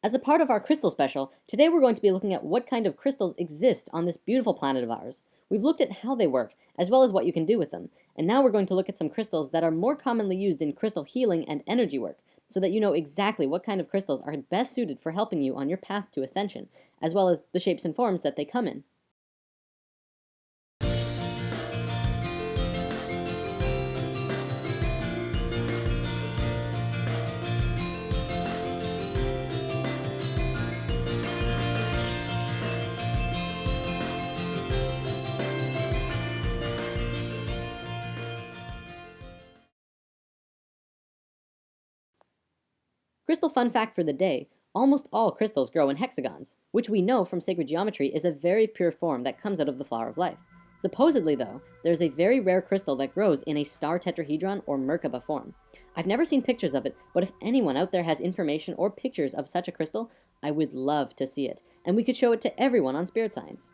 As a part of our crystal special, today we're going to be looking at what kind of crystals exist on this beautiful planet of ours. We've looked at how they work, as well as what you can do with them, and now we're going to look at some crystals that are more commonly used in crystal healing and energy work, so that you know exactly what kind of crystals are best suited for helping you on your path to ascension, as well as the shapes and forms that they come in. Crystal fun fact for the day, almost all crystals grow in hexagons, which we know from sacred geometry is a very pure form that comes out of the flower of life. Supposedly though, there's a very rare crystal that grows in a star tetrahedron or Merkaba form. I've never seen pictures of it, but if anyone out there has information or pictures of such a crystal, I would love to see it, and we could show it to everyone on Spirit Science.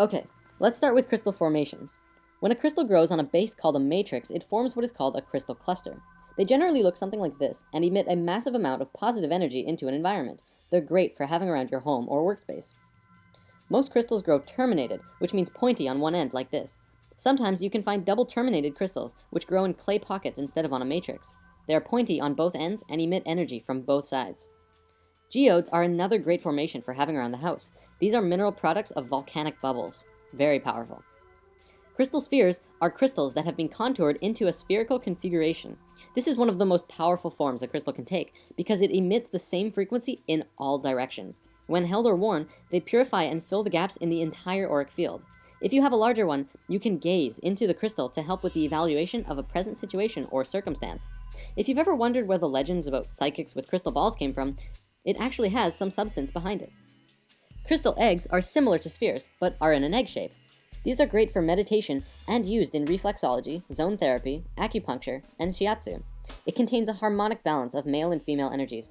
Okay, let's start with crystal formations. When a crystal grows on a base called a matrix, it forms what is called a crystal cluster. They generally look something like this and emit a massive amount of positive energy into an environment. They're great for having around your home or workspace. Most crystals grow terminated, which means pointy on one end like this. Sometimes you can find double terminated crystals, which grow in clay pockets instead of on a matrix. They are pointy on both ends and emit energy from both sides. Geodes are another great formation for having around the house. These are mineral products of volcanic bubbles. Very powerful. Crystal spheres are crystals that have been contoured into a spherical configuration. This is one of the most powerful forms a crystal can take because it emits the same frequency in all directions. When held or worn, they purify and fill the gaps in the entire auric field. If you have a larger one, you can gaze into the crystal to help with the evaluation of a present situation or circumstance. If you've ever wondered where the legends about psychics with crystal balls came from, it actually has some substance behind it. Crystal eggs are similar to spheres, but are in an egg shape. These are great for meditation and used in reflexology, zone therapy, acupuncture, and shiatsu. It contains a harmonic balance of male and female energies.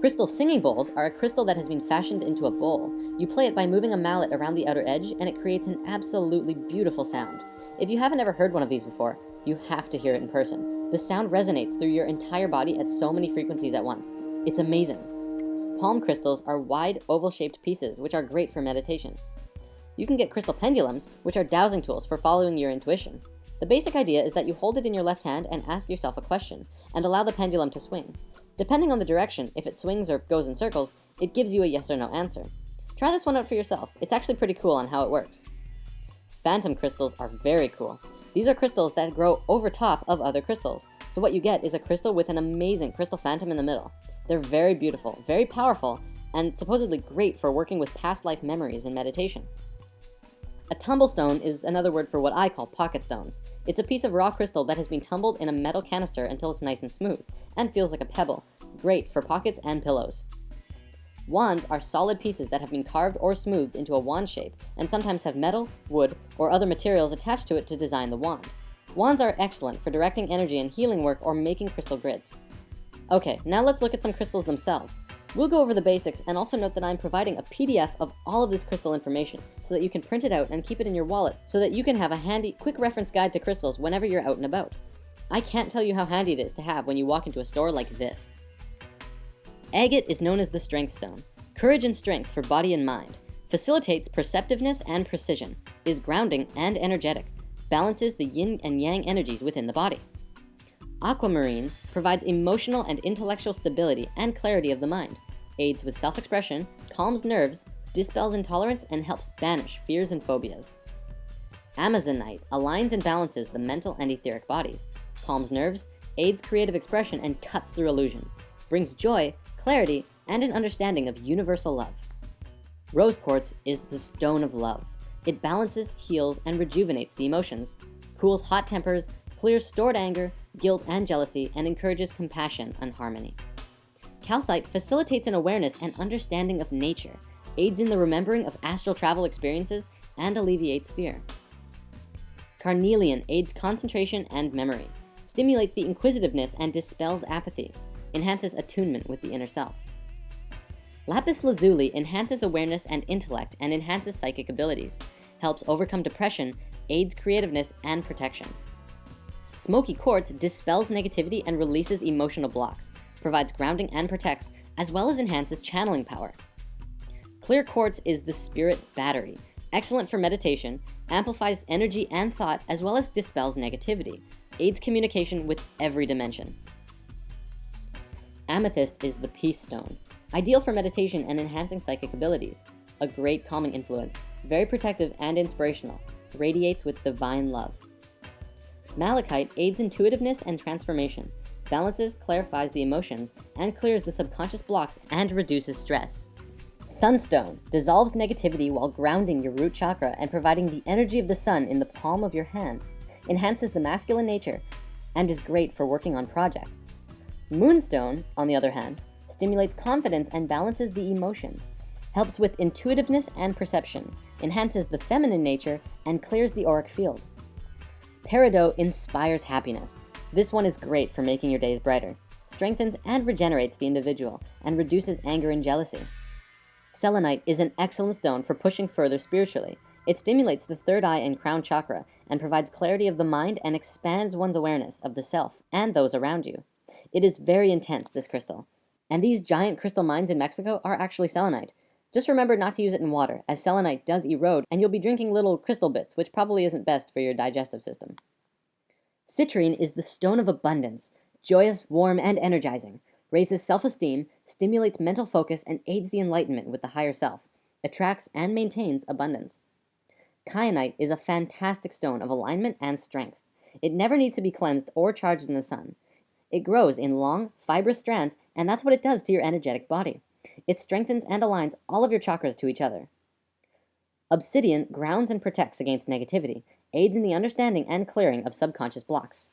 Crystal singing bowls are a crystal that has been fashioned into a bowl. You play it by moving a mallet around the outer edge and it creates an absolutely beautiful sound. If you haven't ever heard one of these before, you have to hear it in person. The sound resonates through your entire body at so many frequencies at once. It's amazing. Palm crystals are wide oval shaped pieces which are great for meditation. You can get crystal pendulums, which are dowsing tools for following your intuition. The basic idea is that you hold it in your left hand and ask yourself a question, and allow the pendulum to swing. Depending on the direction, if it swings or goes in circles, it gives you a yes or no answer. Try this one out for yourself. It's actually pretty cool on how it works. Phantom crystals are very cool. These are crystals that grow over top of other crystals. So what you get is a crystal with an amazing crystal phantom in the middle. They're very beautiful, very powerful, and supposedly great for working with past life memories in meditation. A tumblestone is another word for what I call pocket stones. It's a piece of raw crystal that has been tumbled in a metal canister until it's nice and smooth, and feels like a pebble. Great for pockets and pillows. Wands are solid pieces that have been carved or smoothed into a wand shape, and sometimes have metal, wood, or other materials attached to it to design the wand. Wands are excellent for directing energy in healing work or making crystal grids. Okay, now let's look at some crystals themselves. We'll go over the basics and also note that I'm providing a PDF of all of this crystal information so that you can print it out and keep it in your wallet so that you can have a handy, quick reference guide to crystals whenever you're out and about. I can't tell you how handy it is to have when you walk into a store like this. Agate is known as the strength stone. Courage and strength for body and mind. Facilitates perceptiveness and precision. Is grounding and energetic. Balances the yin and yang energies within the body. Aquamarine provides emotional and intellectual stability and clarity of the mind aids with self-expression, calms nerves, dispels intolerance, and helps banish fears and phobias. Amazonite aligns and balances the mental and etheric bodies, calms nerves, aids creative expression, and cuts through illusion, brings joy, clarity, and an understanding of universal love. Rose quartz is the stone of love. It balances, heals, and rejuvenates the emotions, cools hot tempers, clears stored anger, guilt, and jealousy, and encourages compassion and harmony. Calcite facilitates an awareness and understanding of nature, aids in the remembering of astral travel experiences, and alleviates fear. Carnelian aids concentration and memory, stimulates the inquisitiveness and dispels apathy, enhances attunement with the inner self. Lapis lazuli enhances awareness and intellect and enhances psychic abilities, helps overcome depression, aids creativeness and protection. Smoky quartz dispels negativity and releases emotional blocks, provides grounding and protects, as well as enhances channeling power. Clear quartz is the spirit battery, excellent for meditation, amplifies energy and thought, as well as dispels negativity, aids communication with every dimension. Amethyst is the peace stone, ideal for meditation and enhancing psychic abilities, a great calming influence, very protective and inspirational, radiates with divine love. Malachite aids intuitiveness and transformation, balances, clarifies the emotions, and clears the subconscious blocks and reduces stress. Sunstone dissolves negativity while grounding your root chakra and providing the energy of the sun in the palm of your hand, enhances the masculine nature, and is great for working on projects. Moonstone, on the other hand, stimulates confidence and balances the emotions, helps with intuitiveness and perception, enhances the feminine nature, and clears the auric field. Peridot inspires happiness. This one is great for making your days brighter, strengthens and regenerates the individual, and reduces anger and jealousy. Selenite is an excellent stone for pushing further spiritually. It stimulates the third eye and crown chakra and provides clarity of the mind and expands one's awareness of the self and those around you. It is very intense, this crystal. And these giant crystal mines in Mexico are actually selenite. Just remember not to use it in water, as selenite does erode, and you'll be drinking little crystal bits, which probably isn't best for your digestive system. Citrine is the stone of abundance, joyous, warm, and energizing raises self-esteem, stimulates mental focus, and aids the enlightenment with the higher self, attracts and maintains abundance. Kyanite is a fantastic stone of alignment and strength. It never needs to be cleansed or charged in the sun. It grows in long, fibrous strands, and that's what it does to your energetic body. It strengthens and aligns all of your chakras to each other. Obsidian grounds and protects against negativity, aids in the understanding and clearing of subconscious blocks.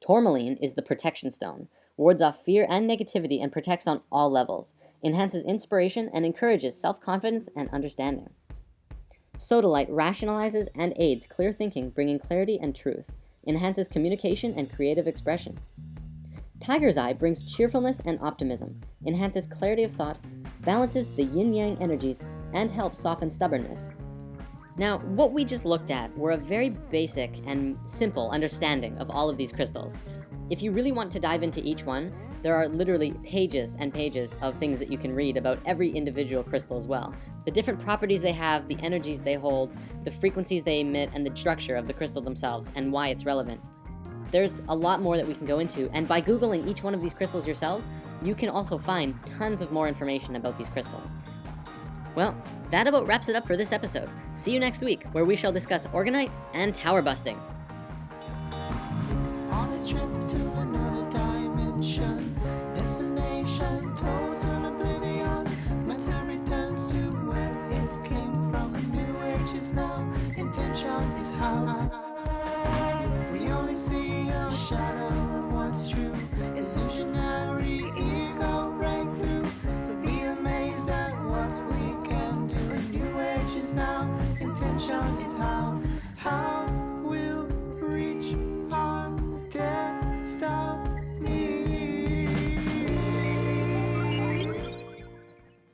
Tourmaline is the protection stone, wards off fear and negativity, and protects on all levels, enhances inspiration, and encourages self-confidence and understanding. Sodalite rationalizes and aids clear thinking, bringing clarity and truth, enhances communication and creative expression. Tiger's Eye brings cheerfulness and optimism, enhances clarity of thought, balances the yin-yang energies, and helps soften stubbornness. Now, what we just looked at were a very basic and simple understanding of all of these crystals. If you really want to dive into each one, there are literally pages and pages of things that you can read about every individual crystal as well. The different properties they have, the energies they hold, the frequencies they emit, and the structure of the crystal themselves, and why it's relevant. There's a lot more that we can go into, and by Googling each one of these crystals yourselves, you can also find tons of more information about these crystals. Well, that about wraps it up for this episode. See you next week, where we shall discuss orgonite and Tower Busting.